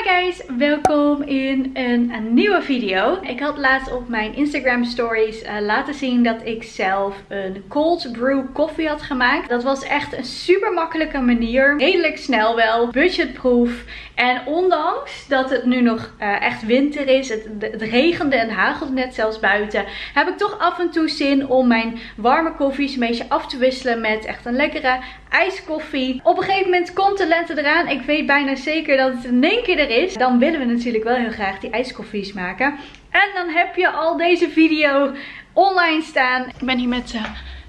Hi guys, welkom in een, een, nieuwe video. Ik had laatst op mijn Instagram stories uh, laten zien dat ik zelf een cold brew koffie had gemaakt. Dat was echt een super makkelijke manier. Redelijk snel wel, budgetproof. En ondanks dat het nu nog uh, echt winter is, het, regende en hagelde net zelfs buiten, heb ik toch af en toe zin om mijn warme koffies een beetje af te wisselen met echt een lekkere ijskoffie. Op een gegeven moment komt de lente eraan. Ik weet bijna zeker dat het in één keer er is. Dan willen we natuurlijk wel heel graag die ijskoffies maken. En dan heb je al deze video online staan. Ik ben hier met uh,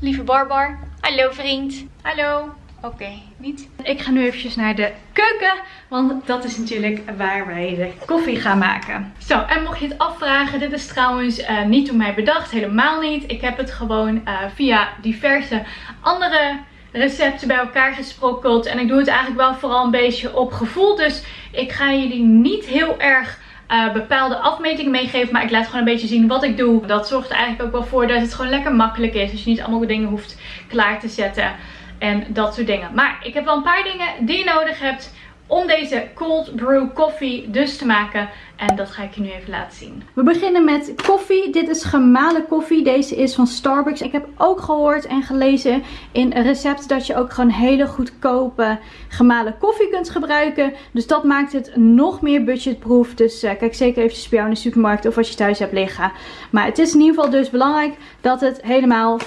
lieve Barbar. Hallo vriend. Hallo. Oké, niet. Ik ga nu eventjes naar de keuken, want dat is natuurlijk waar wij de koffie gaan maken. Zo, en mocht je het afvragen, dit is trouwens uh, niet door mij bedacht, helemaal niet. Ik heb het gewoon uh, via diverse andere recepten bij elkaar gesprokkeld. En ik doe het eigenlijk wel vooral een beetje op gevoel. Dus ik ga jullie niet heel erg uh, bepaalde afmetingen meegeven. Maar ik laat gewoon een beetje zien wat ik doe. Dat zorgt er eigenlijk ook wel voor dat het gewoon lekker makkelijk is. Dus je niet allemaal dingen hoeft klaar te zetten. En dat soort dingen. Maar ik heb wel een paar dingen die je nodig hebt om deze cold brew koffie dus te maken. En dat ga ik je nu even laten zien. We beginnen met koffie. Dit is gemalen koffie. Deze is van Starbucks. Ik heb ook gehoord en gelezen in een recept dat je ook gewoon hele goedkope gemalen koffie kunt gebruiken. Dus dat maakt het nog meer budgetproof. Dus uh, kijk zeker eventjes bij jou in de supermarkt of als je thuis hebt liggen. Maar het is in ieder geval dus belangrijk dat het helemaal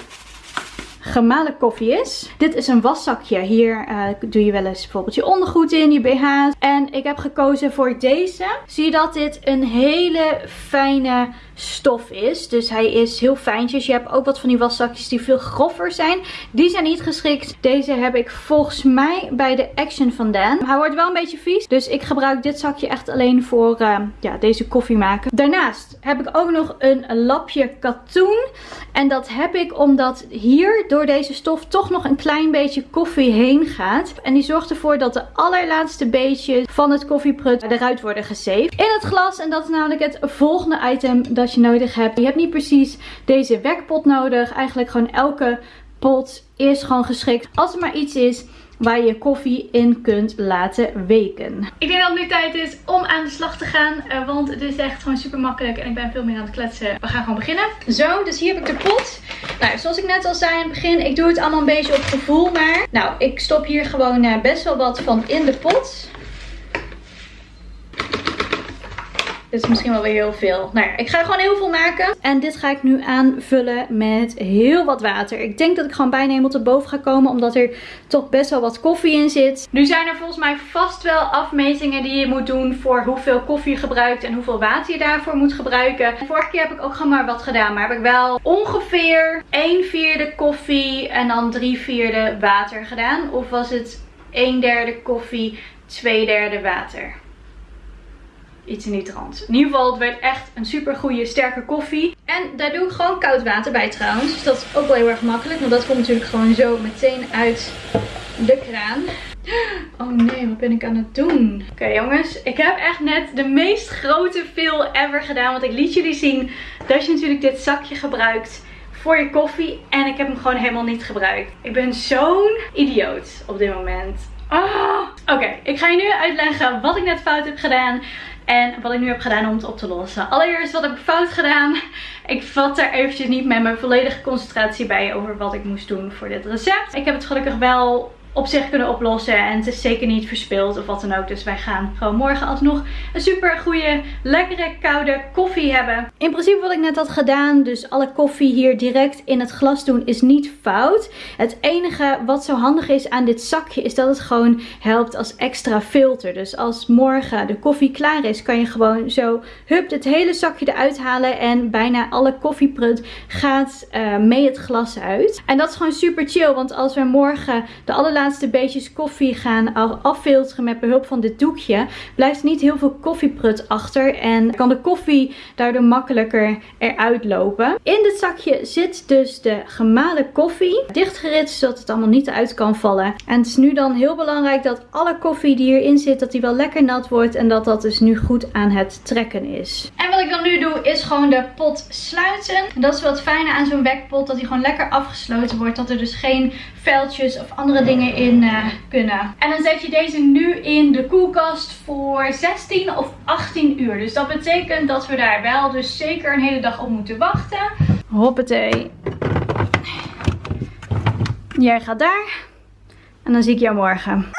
gemalen koffie is. Dit is een waszakje. Hier uh, doe je wel eens bijvoorbeeld je ondergoed in, je BH's. En ik heb gekozen voor deze. Zie je dat dit een hele fijne stof is. Dus hij is heel fijntjes. Je hebt ook wat van die waszakjes die veel grover zijn. Die zijn niet geschikt. Deze heb ik volgens mij bij de Action vandaan. Hij wordt wel een beetje vies. Dus ik gebruik dit zakje echt alleen voor uh, ja, deze koffie maken. Daarnaast heb ik ook nog een lapje katoen. En dat heb ik omdat hier door deze stof toch nog een klein beetje koffie heen gaat. En die zorgt ervoor dat de allerlaatste beetjes van het koffieprut eruit worden gesaved. In het glas. En dat is namelijk het volgende item dat je nodig hebt. Je hebt niet precies deze wekpot nodig. Eigenlijk gewoon elke pot is gewoon geschikt. Als er maar iets is waar je koffie in kunt laten weken. Ik denk dat het nu tijd is om aan de slag te gaan. Uh, want het is echt gewoon super makkelijk en ik ben veel meer aan het kletsen. We gaan gewoon beginnen. Zo, dus hier heb ik de pot. Nou, zoals ik net al zei in het begin, ik doe het allemaal een beetje op gevoel maar. Nou, ik stop hier gewoon uh, best wel wat van in de pot. Dit is misschien wel weer heel veel. Nou ja, ik ga gewoon heel veel maken. En dit ga ik nu aanvullen met heel wat water. Ik denk dat ik gewoon bijna helemaal te boven ga komen. Omdat er toch best wel wat koffie in zit. Nu zijn er volgens mij vast wel afmetingen die je moet doen voor hoeveel koffie je gebruikt. En hoeveel water je daarvoor moet gebruiken. Vorige keer heb ik ook gewoon maar wat gedaan. Maar heb ik wel ongeveer 1 vierde koffie en dan 3 vierde water gedaan. Of was het 1 derde koffie, 2 derde water iets in die trant. In ieder geval, het werd echt een super goede sterke koffie. En daar doe ik gewoon koud water bij trouwens. Dus dat is ook wel heel erg makkelijk. Want dat komt natuurlijk gewoon zo meteen uit de kraan. Oh nee, wat ben ik aan het doen? Oké jongens, ik heb echt net de meest grote veel ever gedaan. Want ik liet jullie zien dat je natuurlijk dit zakje gebruikt voor je koffie. En ik heb hem gewoon helemaal niet gebruikt. Ik ben zo'n idioot op dit moment. Oh. Oké, ik ga je nu uitleggen wat ik net fout heb gedaan. En wat ik nu heb gedaan om het op te lossen. Allereerst wat heb ik fout gedaan. Ik vat er eventjes niet met mijn volledige concentratie bij over wat ik moest doen voor dit recept. Ik heb het gelukkig wel op zich kunnen oplossen. En het is zeker niet verspild of wat dan ook. Dus wij gaan gewoon morgen alsnog een super goede, lekkere, koude koffie hebben. In principe wat ik net had gedaan, dus alle koffie hier direct in het glas doen, is niet fout. Het enige wat zo handig is aan dit zakje, is dat het gewoon helpt als extra filter. Dus als morgen de koffie klaar is, kan je gewoon zo, hup, het hele zakje eruit halen. En bijna alle koffieprut gaat uh, mee het glas uit. En dat is gewoon super chill, want als we morgen de allerlaatste laatste beetjes koffie gaan affilteren met behulp van dit doekje, blijft niet heel veel koffieprut achter en kan de koffie daardoor makkelijker eruit lopen. In dit zakje zit dus de gemalen koffie, dichtgeritst zodat het allemaal niet uit kan vallen. En het is nu dan heel belangrijk dat alle koffie die hierin zit, dat die wel lekker nat wordt en dat dat dus nu goed aan het trekken is. En wat ik dan nu doe is gewoon de pot sluiten. Dat is het fijne aan zo'n wekpot. Dat die gewoon lekker afgesloten wordt. Dat er dus geen veldjes of andere dingen in uh, kunnen. En dan zet je deze nu in de koelkast voor 16 of 18 uur. Dus dat betekent dat we daar wel dus zeker een hele dag op moeten wachten. Hoppatee. Jij gaat daar. En dan zie ik jou morgen.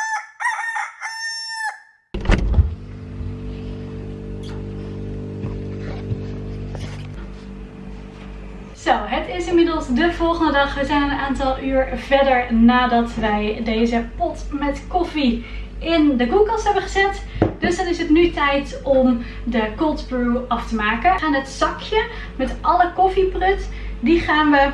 De volgende dag. We zijn een aantal uur verder nadat wij deze pot met koffie in de koelkast hebben gezet. Dus dan is het nu tijd om de cold brew af te maken. We gaan het zakje met alle koffieprut, die gaan we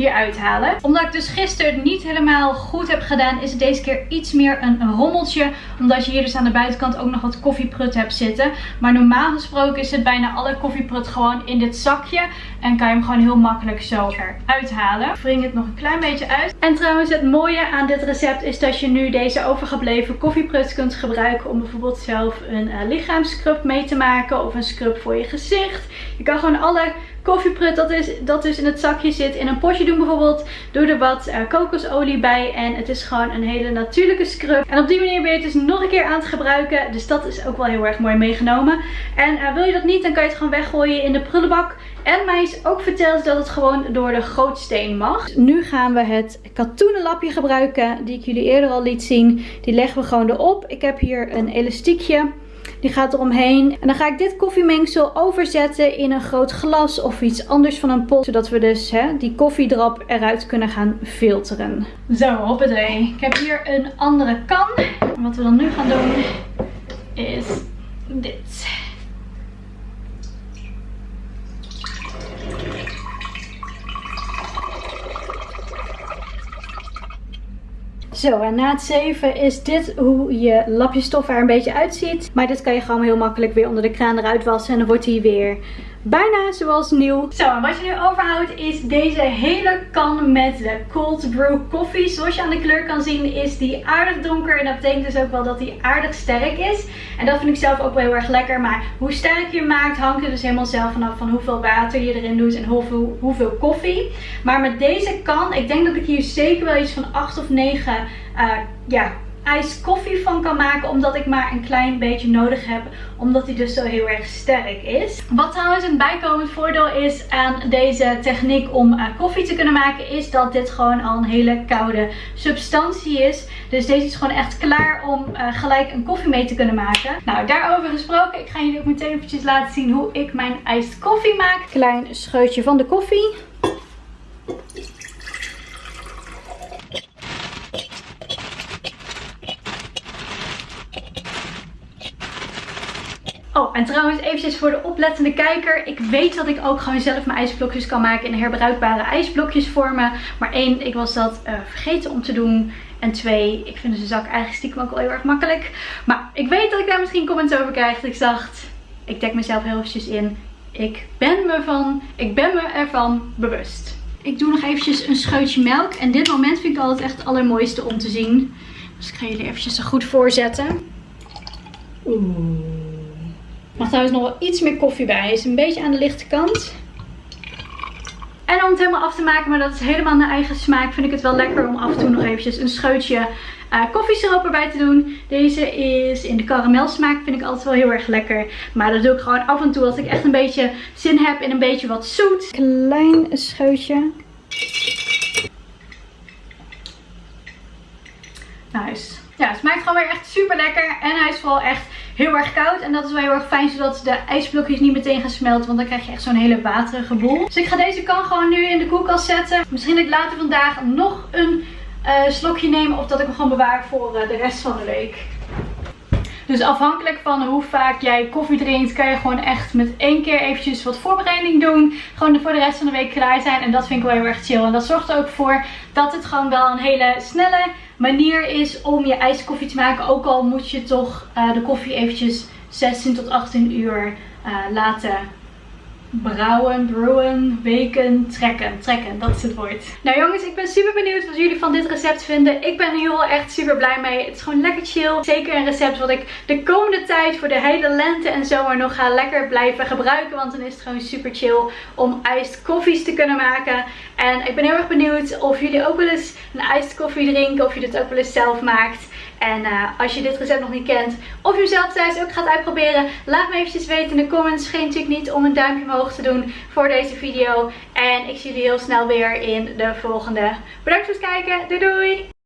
hier uithalen. Omdat ik dus gisteren niet helemaal goed heb gedaan, is het deze keer iets meer een rommeltje. Omdat je hier dus aan de buitenkant ook nog wat koffieprut hebt zitten. Maar normaal gesproken het bijna alle koffieprut gewoon in dit zakje. En kan je hem gewoon heel makkelijk zo eruit halen. Ik wring het nog een klein beetje uit. En trouwens het mooie aan dit recept is dat je nu deze overgebleven koffieprut kunt gebruiken. Om bijvoorbeeld zelf een uh, lichaamscrub mee te maken. Of een scrub voor je gezicht. Je kan gewoon alle koffieprut dat, is, dat dus in het zakje zit in een potje doen bijvoorbeeld. Doe er wat uh, kokosolie bij en het is gewoon een hele natuurlijke scrub. En op die manier ben je het dus nog een keer aan het gebruiken. Dus dat is ook wel heel erg mooi meegenomen. En uh, wil je dat niet, dan kan je het gewoon weggooien in de prullenbak. En mij is ook verteld dat het gewoon door de gootsteen mag. Nu gaan we het katoenen lapje gebruiken die ik jullie eerder al liet zien. Die leggen we gewoon erop. Ik heb hier een elastiekje. Die gaat eromheen. En dan ga ik dit koffiemengsel overzetten in een groot glas of iets anders van een pot. Zodat we dus hè, die koffiedrap eruit kunnen gaan filteren. Zo, hoppatee. Ik heb hier een andere kan. Wat we dan nu gaan doen is dit. Zo, en na het zeven is dit hoe je lapjestof er een beetje uitziet. Maar dit kan je gewoon heel makkelijk weer onder de kraan eruit wassen. En dan wordt hij weer bijna zoals nieuw. Zo, wat je nu overhoudt is deze hele kan met de cold brew koffie. Zoals je aan de kleur kan zien is die aardig donker. En dat betekent dus ook wel dat die aardig sterk is. En dat vind ik zelf ook wel heel erg lekker. Maar hoe sterk je maakt hangt er dus helemaal zelf vanaf van hoeveel water je erin doet en hoeveel, hoeveel koffie. Maar met deze kan, ik denk dat ik hier zeker wel iets van 8 of 9 uh, ja, ijs koffie van kan maken. Omdat ik maar een klein beetje nodig heb. Omdat hij dus zo heel erg sterk is. Wat trouwens een bijkomend voordeel is aan deze techniek om uh, koffie te kunnen maken. Is dat dit gewoon al een hele koude substantie is. Dus deze is gewoon echt klaar om uh, gelijk een koffie mee te kunnen maken. Nou, daarover gesproken. Ik ga jullie ook meteen eventjes laten zien hoe ik mijn ijs koffie maak. Klein scheutje van de koffie. Oh, en trouwens eventjes voor de oplettende kijker. Ik weet dat ik ook gewoon zelf mijn ijsblokjes kan maken in herbruikbare ijsblokjes vormen. Maar één, ik was dat uh, vergeten om te doen. En twee, ik vind de zak eigenlijk stiekem ook wel heel erg makkelijk. Maar ik weet dat ik daar misschien comments over krijg. Ik dacht, ik dek mezelf heel eventjes in. Ik ben me, van, ik ben me ervan bewust. Ik doe nog eventjes een scheutje melk. En dit moment vind ik altijd echt het allermooiste om te zien. Dus ik ga jullie eventjes er goed voorzetten. Oeh mag trouwens nog wel iets meer koffie bij. Is een beetje aan de lichte kant. En om het helemaal af te maken, maar dat is helemaal naar eigen smaak, vind ik het wel lekker om af en toe nog eventjes een scheutje uh, koffiesiroop erbij te doen. Deze is in de karamelsmaak, vind ik altijd wel heel erg lekker. Maar dat doe ik gewoon af en toe als ik echt een beetje zin heb in een beetje wat zoet. Klein scheutje. Nice. Ja, het smaakt gewoon weer echt super lekker. En hij is vooral echt heel erg koud. En dat is wel heel erg fijn, zodat de ijsblokjes niet meteen gaan smelten. Want dan krijg je echt zo'n hele waterige boel. Dus ik ga deze kan gewoon nu in de koelkast zetten. Misschien dat ik later vandaag nog een uh, slokje nemen. Of dat ik hem gewoon bewaar voor uh, de rest van de week. Dus afhankelijk van hoe vaak jij koffie drinkt, kan je gewoon echt met één keer eventjes wat voorbereiding doen. Gewoon voor de rest van de week klaar zijn. En dat vind ik wel heel erg chill. En dat zorgt er ook voor dat het gewoon wel een hele snelle manier is om je ijskoffie te maken. Ook al moet je toch uh, de koffie eventjes 16 tot 18 uur uh, laten brouwen, brewen, weken, trekken. Trekken, dat is het woord. Nou jongens, ik ben super benieuwd wat jullie van dit recept vinden. Ik ben hier wel echt super blij mee. Het is gewoon lekker chill. Zeker een recept wat ik de komende tijd voor de hele lente en zomer nog ga lekker blijven gebruiken. Want dan is het gewoon super chill om iced koffies te kunnen maken. En ik ben heel erg benieuwd of jullie ook wel eens een iced koffie drinken. Of je dit ook wel eens zelf maakt. En uh, als je dit recept nog niet kent, of je zelf thuis ook gaat uitproberen, laat me eventjes weten in de comments. Geen natuurlijk niet om een duimpje omhoog te doen voor deze video. En ik zie jullie heel snel weer in de volgende. Bedankt voor het kijken. Doei doei!